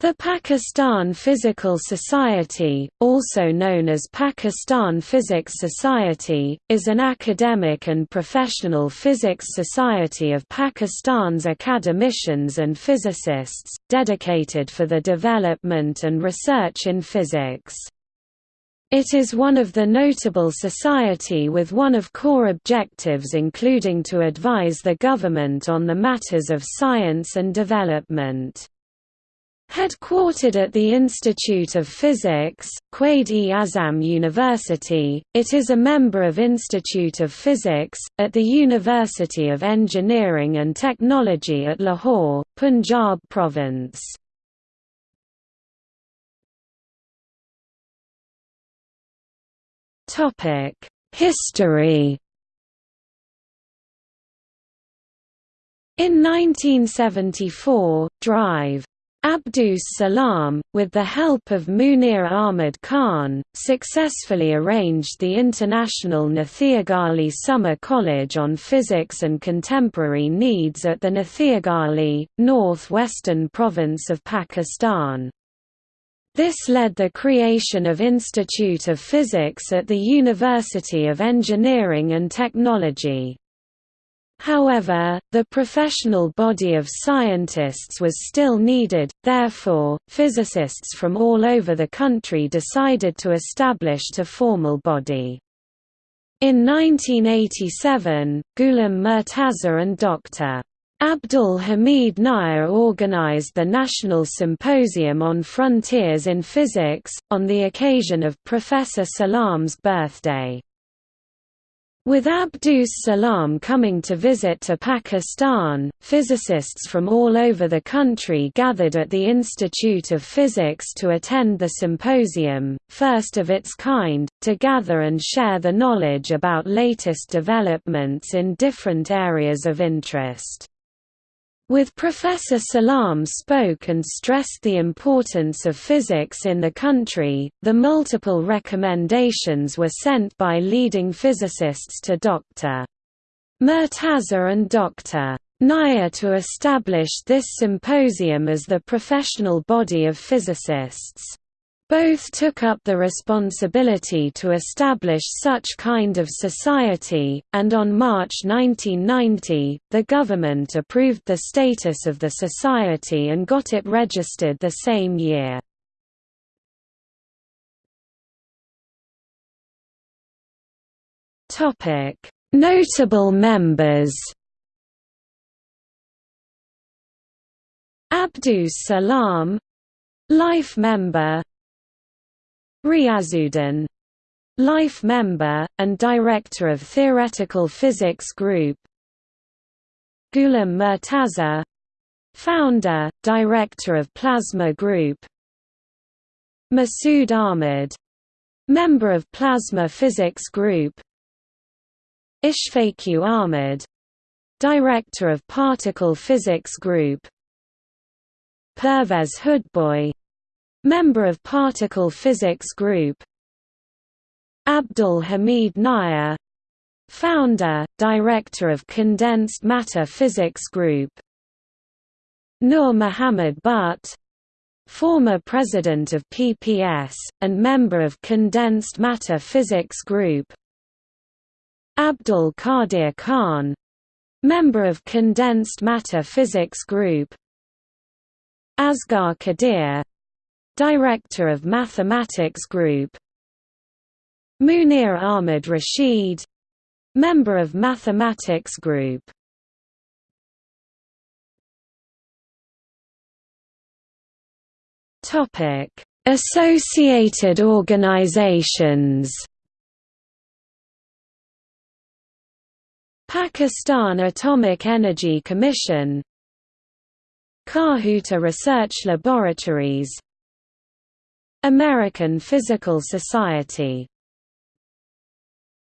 The Pakistan Physical Society, also known as Pakistan Physics Society, is an academic and professional physics society of Pakistan's academicians and physicists, dedicated for the development and research in physics. It is one of the notable society with one of core objectives including to advise the government on the matters of science and development. Headquartered at the Institute of Physics, Quaid-e-Azam University, it is a member of Institute of Physics, at the University of Engineering and Technology at Lahore, Punjab Province. History In 1974, Drive Abdus Salam, with the help of Munir Ahmad Khan, successfully arranged the International Nathiagali Summer College on Physics and Contemporary Needs at the Nathiagali, north-western province of Pakistan. This led the creation of Institute of Physics at the University of Engineering and Technology. However, the professional body of scientists was still needed, therefore, physicists from all over the country decided to establish a formal body. In 1987, Ghulam Murtaza and Dr. Abdul Hamid Nayyar organized the National Symposium on Frontiers in Physics, on the occasion of Professor Salam's birthday. With Abdus Salam coming to visit to Pakistan, physicists from all over the country gathered at the Institute of Physics to attend the symposium, first of its kind, to gather and share the knowledge about latest developments in different areas of interest. With Professor Salam spoke and stressed the importance of physics in the country. The multiple recommendations were sent by leading physicists to Dr. Murtaza and Dr. Nayyar to establish this symposium as the professional body of physicists. Both took up the responsibility to establish such kind of society, and on March 1990, the government approved the status of the society and got it registered the same year. Notable members Abdus Salam Life member Riazuddin life member, and director of Theoretical Physics Group. Ghulam Murtaza founder, director of Plasma Group. Masood Ahmed member of Plasma Physics Group. Ishfaq Ahmed director of Particle Physics Group. Pervez Hoodbhoy Member of Particle Physics Group. Abdul Hamid Nayyar. Founder, Director of Condensed Matter Physics Group. Nur Muhammad Butt. Former President of PPS, and member of Condensed Matter Physics Group. Abdul Qadir Khan. Member of Condensed Matter Physics Group. Asghar Qadir Director of Mathematics Group. Munir Ahmed Rashid Member of Mathematics Group. Associated organizations. Pakistan Atomic Energy Commission. Kahuta Research Laboratories American Physical Society